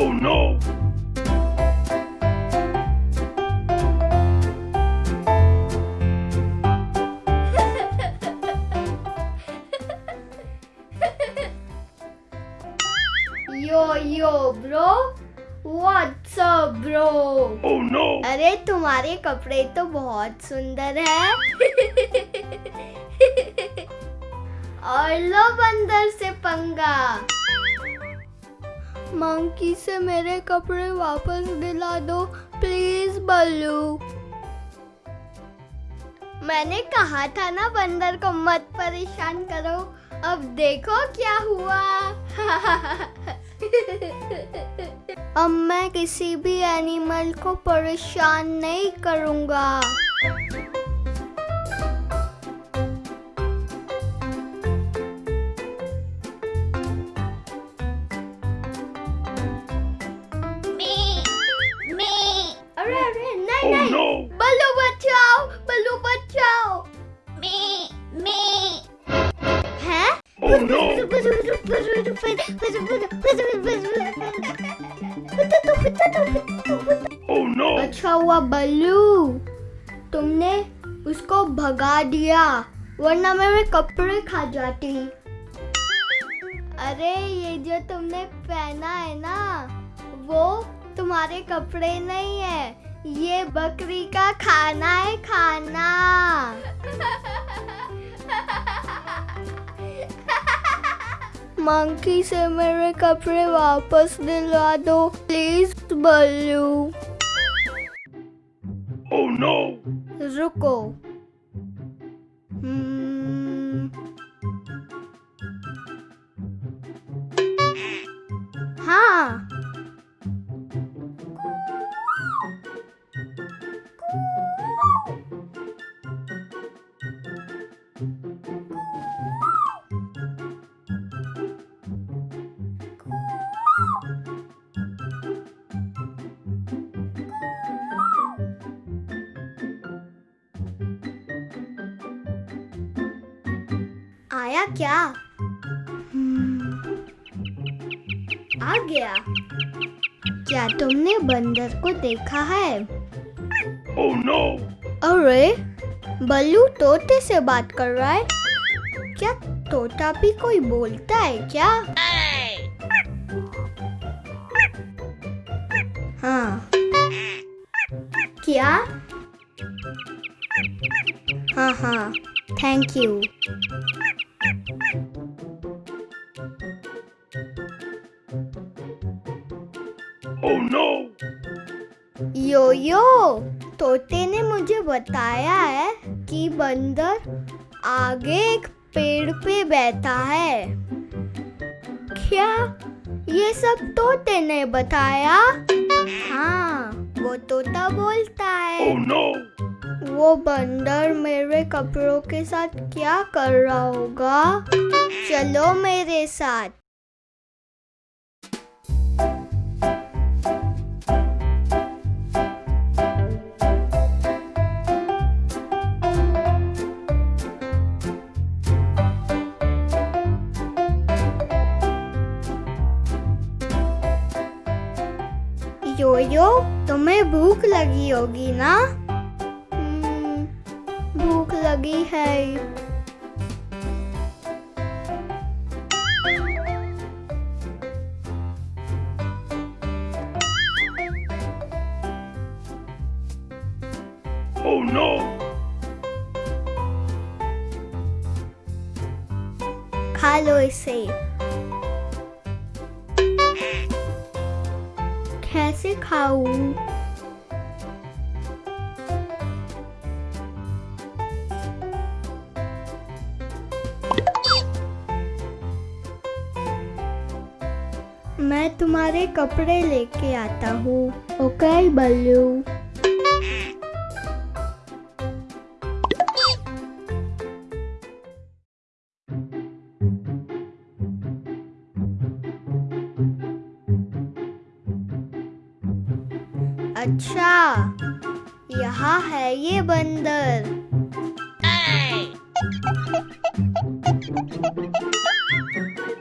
Oh no! Bro oh, अरे तुम्हारे कपड़े तो बहुत सुंदर है। और लो बंदर से पंगा। मंकी से मेरे कपड़े वापस दिला दो, प्लीज़ बल्लू। मैंने कहा था ना, बंदर को मत परेशान करो। अब देखो क्या हुआ। अब मैं किसी भी एनिमल को परेशान नहीं करूँगा। No! बल्लू बचाओ बल्लू बचाओ हैं Oh no! Oh no! अच्छा हुआ बल्लू तुमने उसको भगा दिया वरना मैं मेरे कपड़े खा जाती अरे ये जो तुमने पहना है ना वो तुम्हारे कपड़े नहीं है ये बकरी का खाना है खाना। मंकी से मेरे कपड़े वापस दिला दो प्लीज़ बल्लू। Oh no! रुको। हम्म, हाँ। आया क्या? हम्म, आ गया। क्या तुमने बंदर को देखा है? Oh no! अरे बल्लू तोते से बात कर रहा है। क्या तोता भी कोई बोलता है क्या? हाँ। क्या? हाँ हाँ। Thank you Oh no! Yo yo तोते ने मुझे बताया है कि बंदर आगे एक पेड़ पे बैठा है। क्या ये सब तोते ने बताया? हाँ वो तोता बोलता है। Oh no! वो बंदर मेरे कपड़ों के साथ क्या कर रहा होगा? चलो मेरे साथ। यो यो तुम्हें भूख लगी होगी ना? हम्म, भूख लगी है। Oh no! खा लो इसे। कैसे खाऊं मैं तुम्हारे कपड़े लेके आता हूँ ओके बल्लू? अच्छा यहाँ है ये बंदर।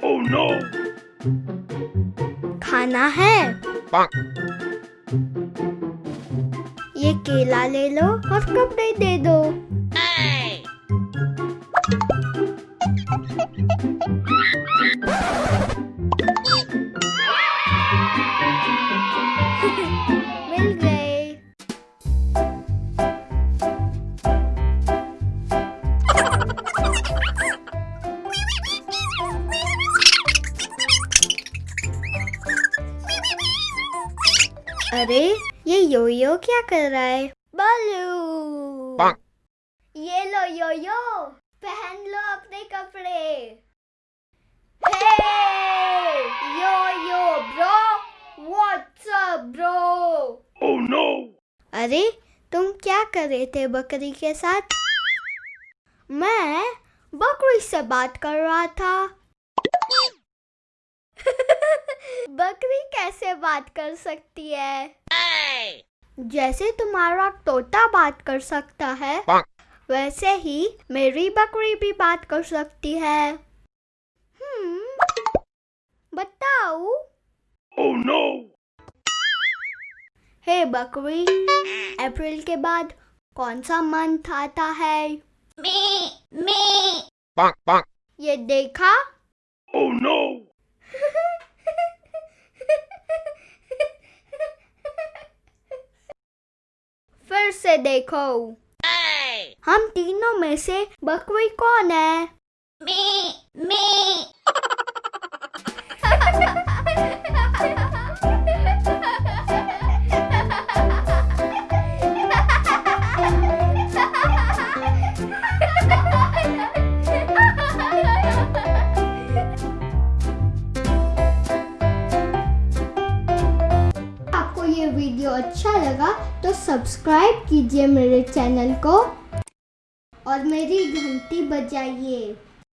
Oh no! खाना है? ये केला ले लो और कपड़े दे दो। अरे ये योयो क्या कर रहा है? बालू। ये लो योयो पहन लो अपने कपड़े। Hey yo yo bro what's up bro Oh no! अरे तुम क्या कर रहे थे बकरी के साथ? मैं बकरी से बात कर रहा था। बकरी कैसे बात कर सकती है? जैसे तुम्हारा तोता बात कर सकता है वैसे ही मेरी बकरी भी बात कर सकती है। हम्म बताओ। Oh no! हे बकरी अप्रैल के बाद कौन सा मंथ आता है? Bonk bonk. ये देखा? Oh no! से देखो। हम तीनों में से बकरी कौन है? आपको ये वीडियो अच्छा लगा तो सब्सक्राइब कीजिए मेरे चैनल को और मेरी घंटी बजाइए।